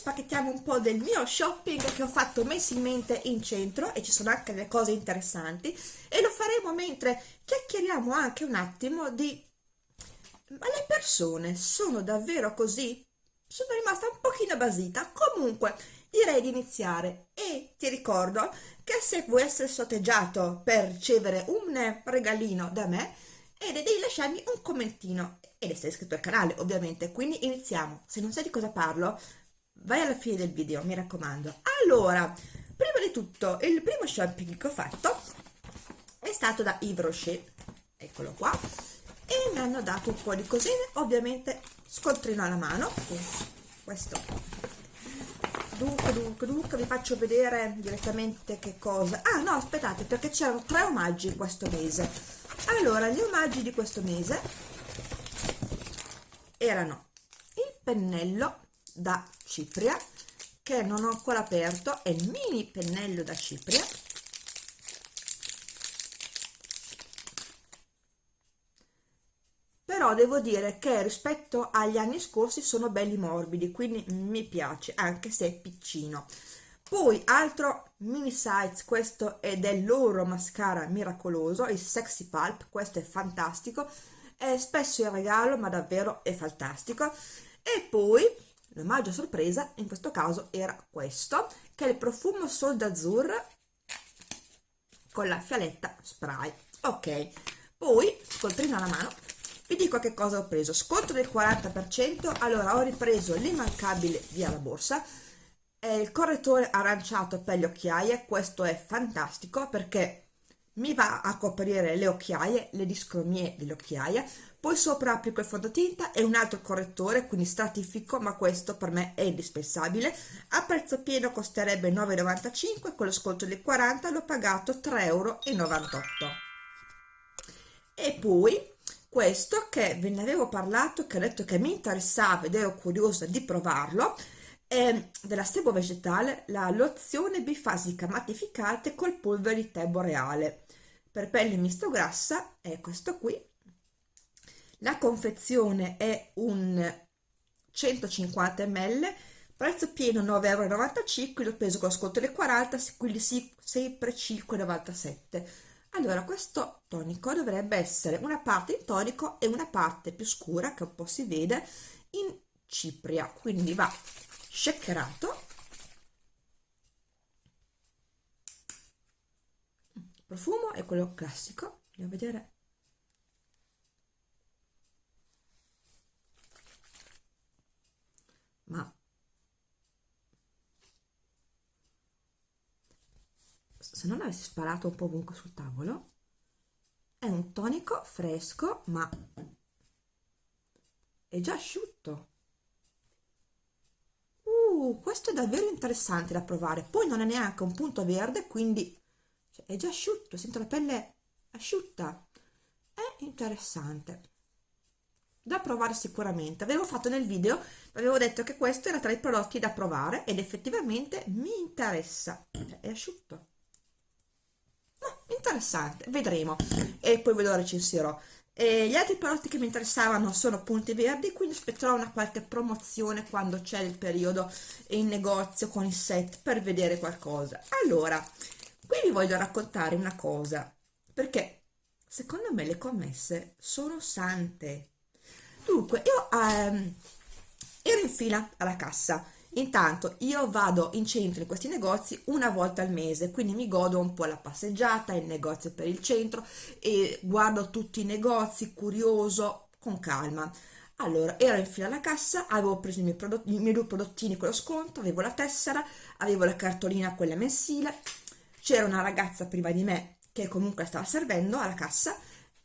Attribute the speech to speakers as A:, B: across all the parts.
A: spacchettiamo un po' del mio shopping che ho fatto mensilmente in centro e ci sono anche delle cose interessanti e lo faremo mentre chiacchieriamo anche un attimo di ma le persone sono davvero così? Sono rimasta un pochino basita, comunque direi di iniziare. E ti ricordo che se vuoi essere sorteggiato per ricevere un regalino da me e devi lasciarmi un commentino. Ed essere iscritto al canale ovviamente quindi iniziamo. Se non sai di cosa parlo vai alla fine del video mi raccomando. Allora prima di tutto il primo shopping che ho fatto è stato da Yves Rocher. Eccolo qua. E mi hanno dato un po' di cosine. Ovviamente scontrino alla mano. Questo. Dunque dunque dunque vi faccio vedere direttamente che cosa. Ah no aspettate perché c'erano tre omaggi questo mese. Allora gli omaggi di questo mese erano il pennello da cipria che non ho ancora aperto è il mini pennello da cipria. Però devo dire che rispetto agli anni scorsi sono belli morbidi quindi mi piace anche se è piccino. Poi altro mini size questo è del loro mascara miracoloso il sexy pulp questo è fantastico. È spesso in regalo ma davvero è fantastico. E poi l'omaggio sorpresa in questo caso era questo che è il profumo Sol d'Azur con la fialetta spray. Ok poi scontrino alla mano vi dico che cosa ho preso. Sconto del 40% allora ho ripreso l'immancabile via la borsa è il correttore aranciato per le occhiaie questo è fantastico perché mi va a coprire le occhiaie le discromie delle occhiaie poi sopra applico il fondotinta e un altro correttore quindi stratifico ma questo per me è indispensabile. A prezzo pieno costerebbe 9,95 con lo sconto del 40 l'ho pagato 3,98 euro e poi questo che ve ne avevo parlato che ho detto che mi interessava ed ero curiosa di provarlo è della sebo vegetale la lozione bifasica mattificante col polvere di tè boreale per pelle misto grassa è questo qui la confezione è un 150 ml prezzo pieno 9,95 euro l'ho preso con lo sconto del 40 quindi sì, sempre 5,97 allora questo tonico dovrebbe essere una parte in tonico e una parte più scura che un po' si vede in cipria. Quindi va shakerato profumo è quello classico. Andiamo a vedere ma se non avessi sparato un po' ovunque sul tavolo è un tonico fresco ma è già asciutto. Uh, questo è davvero interessante da provare. Poi non è neanche un punto verde quindi cioè, è già asciutto sento la pelle asciutta. È interessante da provare sicuramente. Avevo fatto nel video avevo detto che questo era tra i prodotti da provare ed effettivamente mi interessa. È asciutto. No, interessante. Vedremo. E poi ve lo recensirò. E gli altri prodotti che mi interessavano sono punti verdi quindi aspetterò una qualche promozione quando c'è il periodo in negozio con i set per vedere qualcosa. Allora qui vi voglio raccontare una cosa perché secondo me le commesse sono sante dunque io ehm, ero in fila alla cassa Intanto io vado in centro in questi negozi una volta al mese, quindi mi godo un po' la passeggiata, il negozio per il centro e guardo tutti i negozi, curioso, con calma. Allora, ero in fila alla cassa, avevo preso i miei, prodotti, i miei due prodottini con lo sconto, avevo la tessera, avevo la cartolina quella mensile, c'era una ragazza prima di me che comunque stava servendo alla cassa,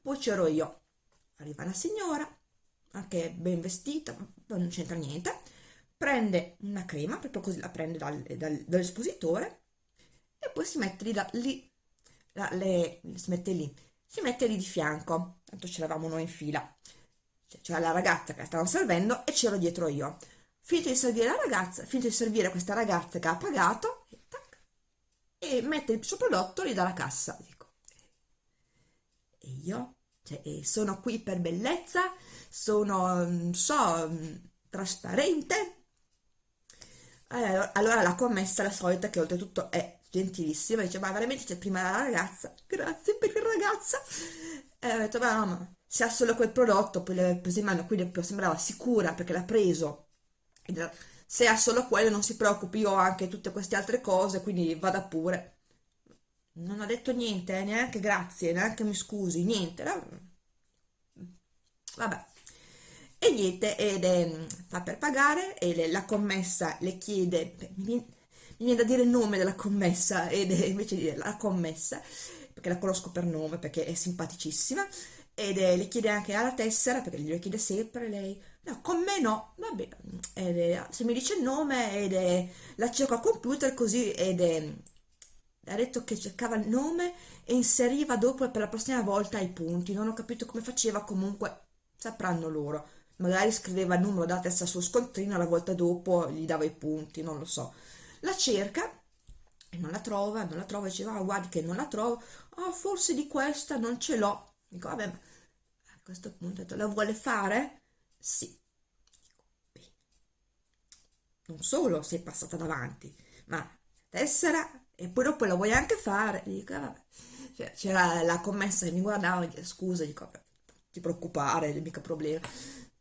A: poi c'ero io. Arriva una signora, anche ben vestita, non c'entra niente, prende una crema, proprio così la prende dal, dal, dall'espositore e poi si mette lì, da, lì la, le, si mette lì, si mette lì di fianco, tanto ce l'avamo noi in fila, c'era la ragazza che la stava servendo e c'ero dietro io. Finito di servire la ragazza, finito di servire questa ragazza che ha pagato, tac, e mette il suo prodotto lì dalla cassa. Dico, e io? Cioè, sono qui per bellezza, sono, non so, trasparente, eh, allora la commessa la solita che oltretutto è gentilissima dice ma veramente c'è prima la ragazza? Grazie per il ragazza e ho detto ma no ma se ha solo quel prodotto poi l'aveva preso in mano quindi sembrava sicura perché l'ha preso. Se ha solo quello non si preoccupi io ho anche tutte queste altre cose quindi vada pure non ha detto niente eh, neanche grazie neanche mi scusi niente vabbè. E niente ed è, fa per pagare e le, la commessa le chiede mi viene, mi viene da dire il nome della commessa ed è, invece di dire la commessa perché la conosco per nome perché è simpaticissima ed è, le chiede anche alla tessera perché glielo chiede sempre lei no con me no. Vabbè ed è, se mi dice il nome ed è, la cerco al computer così ed è, ha detto che cercava il nome e inseriva dopo per la prossima volta i punti. Non ho capito come faceva comunque sapranno loro. Magari scriveva il numero della testa sul scontrino la volta dopo gli dava i punti non lo so. La cerca e non la trova non la trova diceva ah, guardi che non la trovo. Ah forse di questa non ce l'ho. Dico vabbè a questo punto la vuole fare? sì. Non solo sei passata davanti ma tessera e poi dopo la vuoi anche fare? Dico ah, vabbè. Cioè, c'era la commessa che mi guardava e scusa dico vabbè ti preoccupare, mica problema.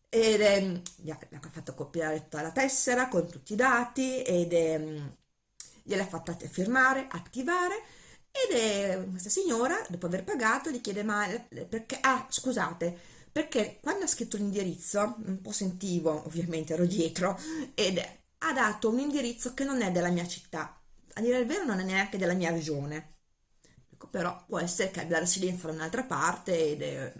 A: Ed è, gli ha, fatto copiare tutta la tessera con tutti i dati ed è, gliel'ha fatta firmare, attivare ed è questa signora, dopo aver pagato, gli chiede ma perché, ah scusate, perché quando ha scritto l'indirizzo, un po' sentivo, ovviamente ero dietro, ed è, ha dato un indirizzo che non è della mia città, a dire il vero non è neanche della mia regione, ecco, però può essere che abbia la residenza da un'altra parte ed è,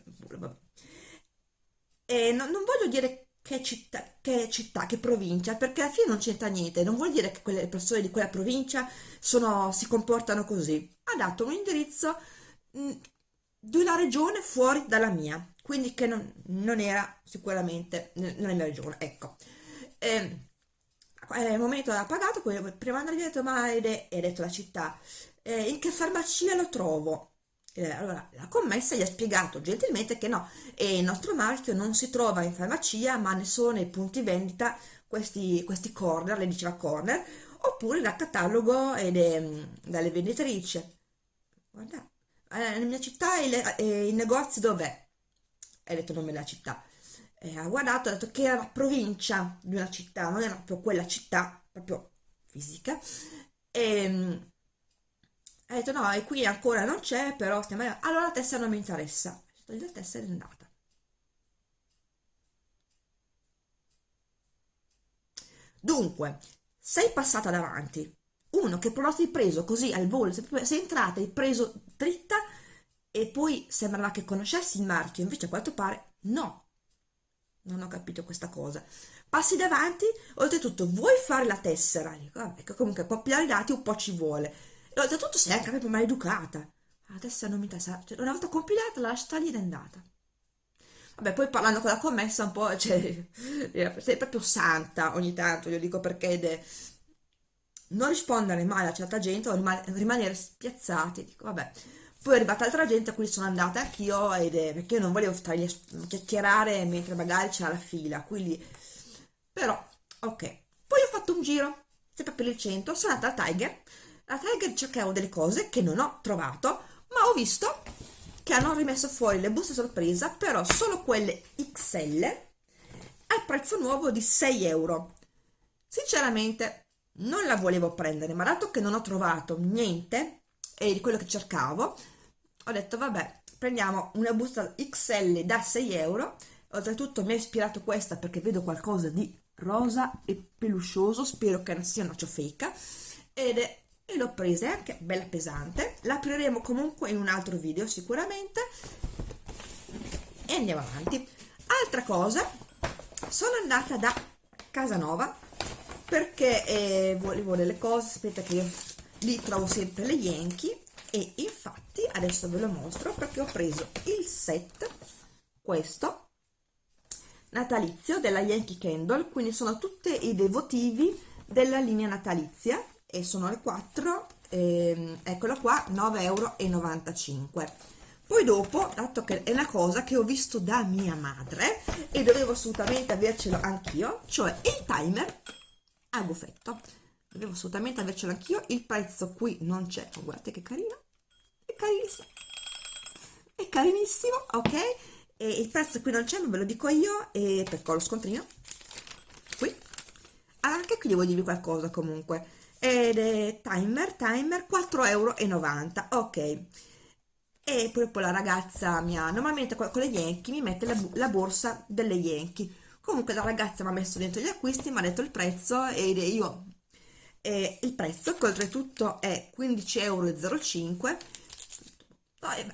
A: e no, non voglio dire che città, che città, che provincia, perché alla fine non c'entra niente, non vuol dire che quelle persone di quella provincia sono, si comportano così. Ha dato un indirizzo mh, di una regione fuori dalla mia, quindi che non, non era sicuramente nella mia regione, ecco. E, nel momento ha pagato, poi prima di andare detto, ma hai detto la città, eh, in che farmacia lo trovo? Eh, allora, la commessa gli ha spiegato gentilmente che no, il nostro marchio non si trova in farmacia, ma ne sono nei punti vendita questi, questi corner, le diceva corner, oppure dal catalogo e de, dalle venditrici. Guarda, eh, nella mia città il, eh, il negozio dov'è? Hai detto il nome della città. E ha guardato, ha detto che era la provincia di una città, non era proprio quella città, proprio fisica. E, ha detto no e qui ancora non c'è però stiamo allora la tessera non mi interessa. La tessera è andata dunque sei passata davanti. Uno che prodotti hai preso così al volo sei entrata hai preso dritta e poi sembrava che conoscessi il marchio. Invece a quanto pare no non ho capito questa cosa passi davanti oltretutto vuoi fare la tessera dico vabbè comunque copiare i dati un po' ci vuole e oltretutto sei anche proprio maleducata. Adesso non mi interessa, cioè, una volta compilata la lascia lì ed è andata. Vabbè, poi parlando con la commessa un po', cioè, sei proprio santa ogni tanto, io dico perché de... non rispondere mai a certa gente o rimanere spiazzati, dico vabbè. Poi è arrivata altra gente a cui sono andata anch'io ed è perché io non volevo stargli a chiacchierare mentre magari c'era la fila, quindi... Però, ok. Poi ho fatto un giro, sempre per il centro, sono andata al Tiger, a Tiger cercavo delle cose che non ho trovato, ma ho visto che hanno rimesso fuori le buste sorpresa, però solo quelle XL al prezzo nuovo di 6 euro. Sinceramente non la volevo prendere, ma dato che non ho trovato niente e di quello che cercavo, ho detto vabbè, prendiamo una busta XL da 6 euro. Oltretutto mi ha ispirato questa perché vedo qualcosa di rosa e peluscioso, spero che non sia una ciofeca, ed è e l'ho presa, è anche bella pesante, l'apriremo comunque in un altro video sicuramente e andiamo avanti. Altra cosa, sono andata da Casanova perché eh, volevo delle cose, aspetta che io lì trovo sempre le Yankee e infatti adesso ve lo mostro perché ho preso il set, questo, natalizio della Yankee Candle, quindi sono tutti i devotivi della linea natalizia e sono le 4 ehm, eccola qua 9,95 euro poi dopo dato che è una cosa che ho visto da mia madre e dovevo assolutamente avercelo anch'io cioè il timer a buffetto devo assolutamente avercelo anch'io il prezzo qui non c'è. Guardate che carino carinissimo. È carinissimo ok? E il prezzo qui non c'è ma ve lo dico io e perché ho lo scontrino. Qui. Allora, anche qui devo dirvi qualcosa comunque. Ed è timer timer 4,90 euro ok. E poi, poi la ragazza mi ha normalmente con le Yankee mi mette la, la borsa delle Yankee. Comunque la ragazza mi ha messo dentro gli acquisti mi ha detto il prezzo ed io eh, il prezzo che oltretutto è 15,05 euro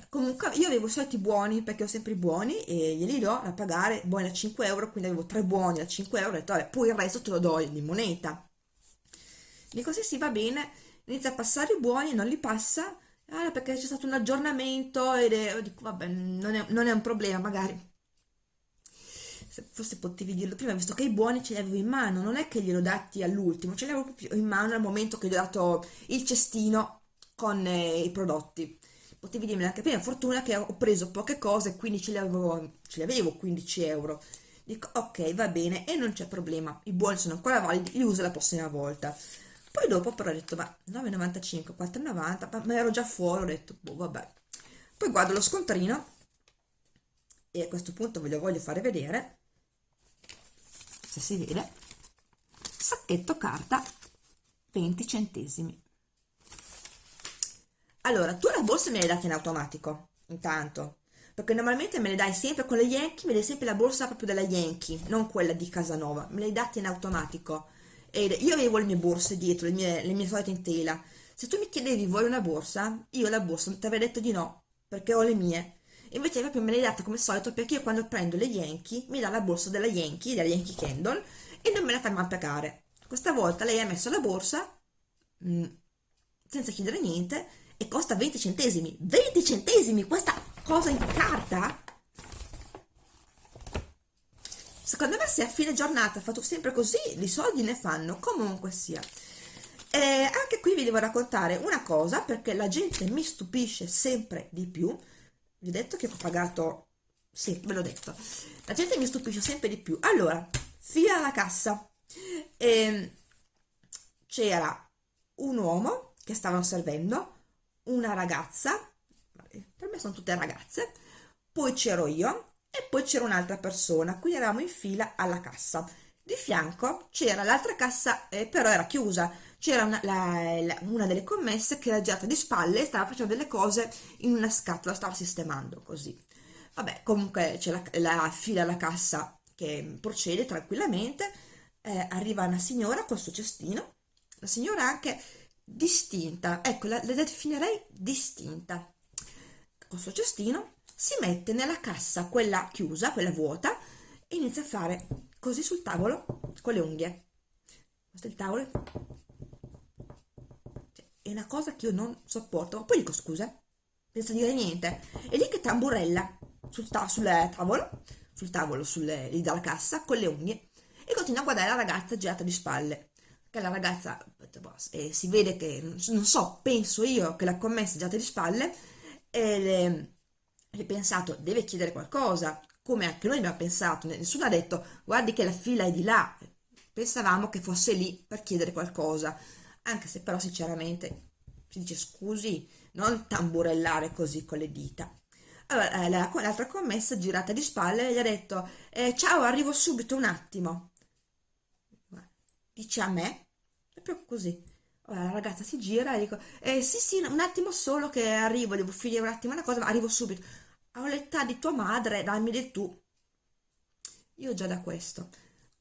A: comunque io avevo i soliti buoni perché ho sempre i buoni e glieli do da pagare buoni da 5 euro quindi avevo tre buoni da 5 euro ho detto vabbè poi il resto te lo do in moneta. Dico sì sì va bene. Inizia a passare i buoni e non li passa ah, perché c'è stato un aggiornamento ed è, dico vabbè non è, non è un problema magari. Forse potevi dirlo prima, visto che i buoni ce li avevo in mano, non è che glielo dati all'ultimo, ce li avevo proprio in mano al momento che gli ho dato il cestino con eh, i prodotti. Potevi dirmi anche prima, fortuna che ho preso poche cose, quindi ce li avevo, ce li avevo 15 euro. Dico, ok, va bene, e non c'è problema, i buoni sono ancora validi, li uso la prossima volta. Poi dopo però ho detto, ma 9,95, 4,90, ma, ma ero già fuori, ho detto, boh, vabbè. Poi guardo lo scontrino, e a questo punto ve lo voglio fare vedere, se si vede sacchetto carta 20 centesimi allora tu la borsa me l'hai data in automatico intanto. Perché normalmente me le dai sempre con le Yankee, me le dai sempre la borsa proprio della Yankee, non quella di Casanova, me le hai date in automatico. Ed io avevo le mie borse dietro, le mie, le mie solite in tela. Se tu mi chiedevi vuoi una borsa, io la borsa ti avrei detto di no, perché ho le mie. Invece proprio me l'hai data come solito perché io quando prendo le Yankee mi dà la borsa della Yankee, della Yankee Candle e non me la fa mai pagare. Questa volta lei ha messo la borsa mh, mm, senza chiedere niente e costa 20 centesimi. 20 centesimi questa cosa in carta? Secondo me se a fine giornata fatto sempre così i soldi ne fanno. Comunque sia. E anche qui vi devo raccontare una cosa perché la gente mi stupisce sempre di più. Vi ho detto che ho pagato sì, ve l'ho detto. La gente mi stupisce sempre di più. Allora, fila alla cassa. Ehm, c'era un uomo che stavano servendo una ragazza per me sono tutte ragazze poi c'ero io e poi c'era un'altra persona quindi eravamo in fila alla cassa. Di fianco c'era l'altra cassa eh, però era chiusa. C'era una, una, delle commesse che era girata di spalle e stava facendo delle cose in una scatola, stava sistemando così. Vabbè, comunque c'è la, la, fila alla cassa che procede tranquillamente, eh, arriva una signora col suo cestino, la signora anche distinta, ecco, la, la definirei distinta, col suo cestino, si mette nella cassa, quella chiusa, quella vuota, e inizia a fare così sul tavolo con le unghie. Questo è il tavolo, è una cosa che io non sopporto. Poi dico scusa, senza dire niente. E lì che tamburella sul, ta sul tavolo, sul tavolo, sulle, lì dalla cassa, con le unghie, e continua a guardare la ragazza girata di spalle. Che la ragazza, eh, si vede che, non so, penso io che la commessa girata di spalle, e le, le pensato, deve chiedere qualcosa, come anche noi abbiamo pensato, nessuno ha detto, guardi che la fila è di là, pensavamo che fosse lì per chiedere qualcosa anche se però sinceramente si dice scusi, non tamburellare così con le dita. Allora, eh, l'altra commessa girata di spalle gli ha detto eh, ciao arrivo subito un attimo dice a me proprio così. La ragazza si gira e dico eh, sì sì un attimo solo che arrivo devo finire un attimo una cosa ma arrivo subito. Ho l'età di tua madre dammi del tu. Io già da questo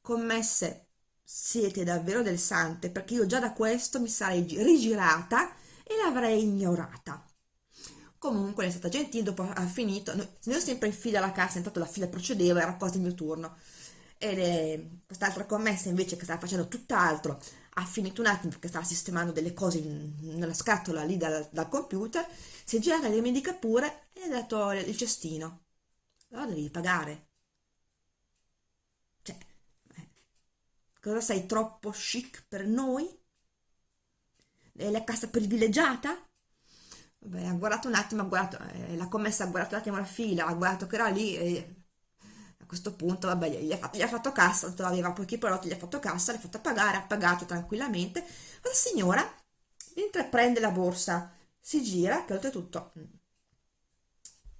A: commesse siete davvero del sante perché io già da questo mi sarei rigirata e l'avrei ignorata. Comunque è stata gentile dopo ha finito noi sempre in fila alla cassa intanto la fila procedeva era quasi il mio turno. E quest'altra commessa invece che stava facendo tutt'altro ha finito un attimo perché stava sistemando delle cose in, nella scatola lì dal, dal computer si è girata e mi dica pure e ha dato il cestino allora devi pagare Cosa sei troppo chic per noi? È la casa privilegiata? Vabbè, ha guardato un attimo, ha guardato, eh, la commessa ha guardato un attimo la fila, ha guardato che era lì e a questo punto vabbè gli ha fatto, gli ha fatto cassa aveva pochi prodotti gli ha fatto cassa l'ha fatto pagare ha pagato tranquillamente. La signora mentre prende la borsa si gira che oltretutto mm,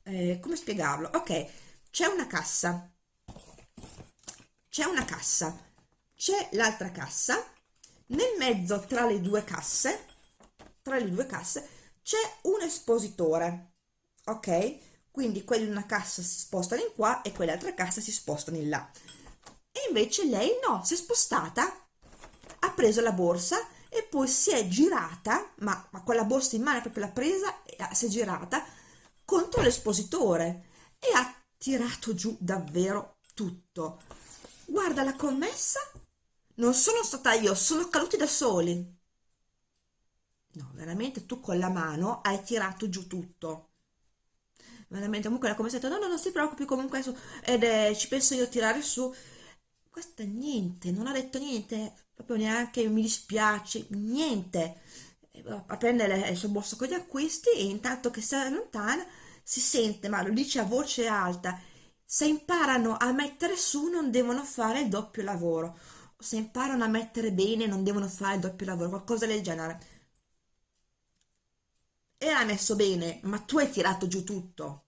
A: eh, come spiegarlo? Ok c'è una cassa. C'è una cassa. C'è l'altra cassa. Nel mezzo tra le due casse tra le due casse c'è un espositore ok quindi quelli in una cassa si spostano in qua e quell'altra cassa si spostano in là. E invece lei no si è spostata ha preso la borsa e poi si è girata ma, ma con la borsa in mano proprio l'ha presa si è girata contro l'espositore e ha tirato giù davvero tutto. Guarda la commessa non sono stata io sono caduti da soli. No, veramente tu con la mano hai tirato giù tutto. Veramente, comunque la come detto, no, no, non si preoccupi, comunque adesso, ed è, ci penso io a tirare su. Questa niente, non ha detto niente, proprio neanche mi dispiace, niente. A prendere il suo borso con gli acquisti e intanto che si allontana si sente, ma lo dice a voce alta, se imparano a mettere su non devono fare il doppio lavoro, se imparano a mettere bene non devono fare il doppio lavoro, qualcosa del genere era messo bene, ma tu hai tirato giù tutto.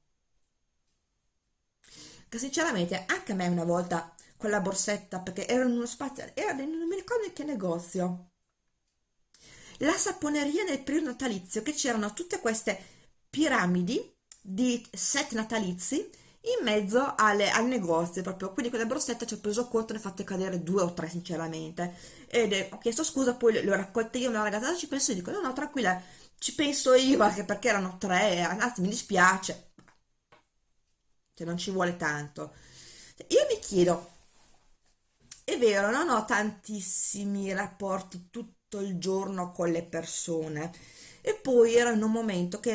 A: Che sinceramente anche a me una volta con la borsetta, perché era in uno spazio, era, non mi ricordo in che negozio, la saponeria del periodo natalizio, che c'erano tutte queste piramidi di set natalizi in mezzo alle, al negozio proprio. Quindi quella borsetta ci ho preso conto ne ho fatte cadere due o tre sinceramente. Ed ho chiesto scusa poi le ho raccolte io una ragazza ci penso e dico no no tranquilla ci penso io anche perché erano tre anzi mi dispiace cioè non ci vuole tanto. Io mi chiedo è vero non ho tantissimi rapporti tutto il giorno con le persone e poi era in un momento che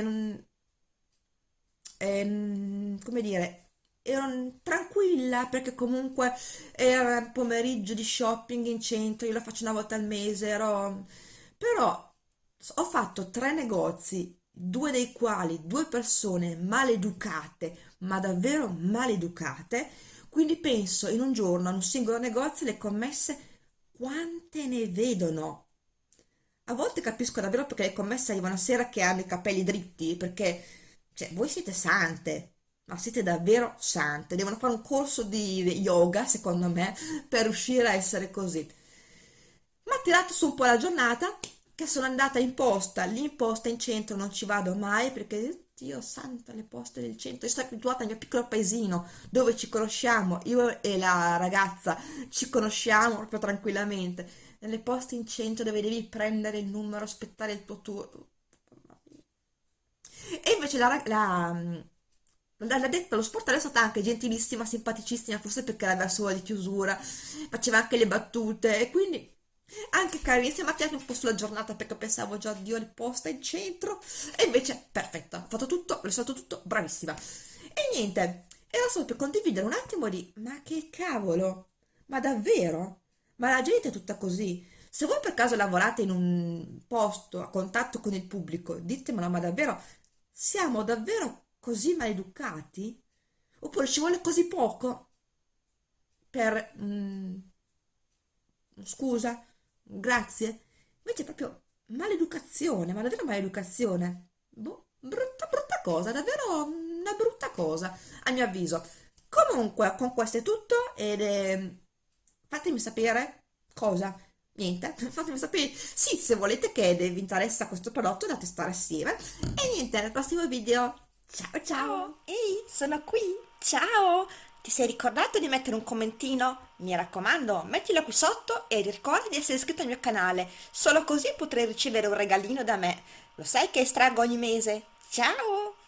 A: eh, come dire ero tranquilla perché comunque era pomeriggio di shopping in centro io lo faccio una volta al mese ero però ho fatto tre negozi, due dei quali due persone maleducate, ma davvero maleducate, quindi penso in un giorno, in un singolo negozio, le commesse quante ne vedono. A volte capisco davvero perché le commesse arrivano a sera che hanno i capelli dritti, perché cioè, voi siete sante, ma siete davvero sante. Devono fare un corso di yoga, secondo me, per riuscire a essere così. Ma tirato su un po' la giornata, che sono andata in posta, lì in posta in centro non ci vado mai perché Dio santo le poste del centro, io sono abituata al mio piccolo paesino dove ci conosciamo, io e la ragazza ci conosciamo proprio tranquillamente, nelle poste in centro dove devi prendere il numero, aspettare il tuo turno. E invece la, la, la detta lo sportello è stata anche gentilissima, simpaticissima, forse perché era verso ora di chiusura, faceva anche le battute e quindi anche carissima, ti un po' sulla giornata perché pensavo già Dio il posta in centro e invece perfetta, ho fatto tutto, l'ho stato tutto, bravissima e niente, era solo per condividere un attimo di ma che cavolo, ma davvero? Ma la gente è tutta così se voi per caso lavorate in un posto a contatto con il pubblico, ditemelo, ma davvero siamo davvero così maleducati? Oppure ci vuole così poco per... Mm, scusa, grazie. Invece è proprio maleducazione, ma davvero maleducazione. Boh, brutta, brutta cosa, davvero una brutta cosa, a mio avviso. Comunque, con questo è tutto ed è... fatemi sapere cosa. Niente, fatemi sapere, sì, se volete che vi interessa questo prodotto da testare assieme. E niente, nel prossimo video. Ciao ciao!
B: Ehi, sono qui! Ciao! Ti sei ricordato di mettere un commentino? Mi raccomando, mettilo qui sotto e ricorda di essere iscritto al mio canale, solo così potrai ricevere un regalino da me. Lo sai che estraggo ogni mese? Ciao!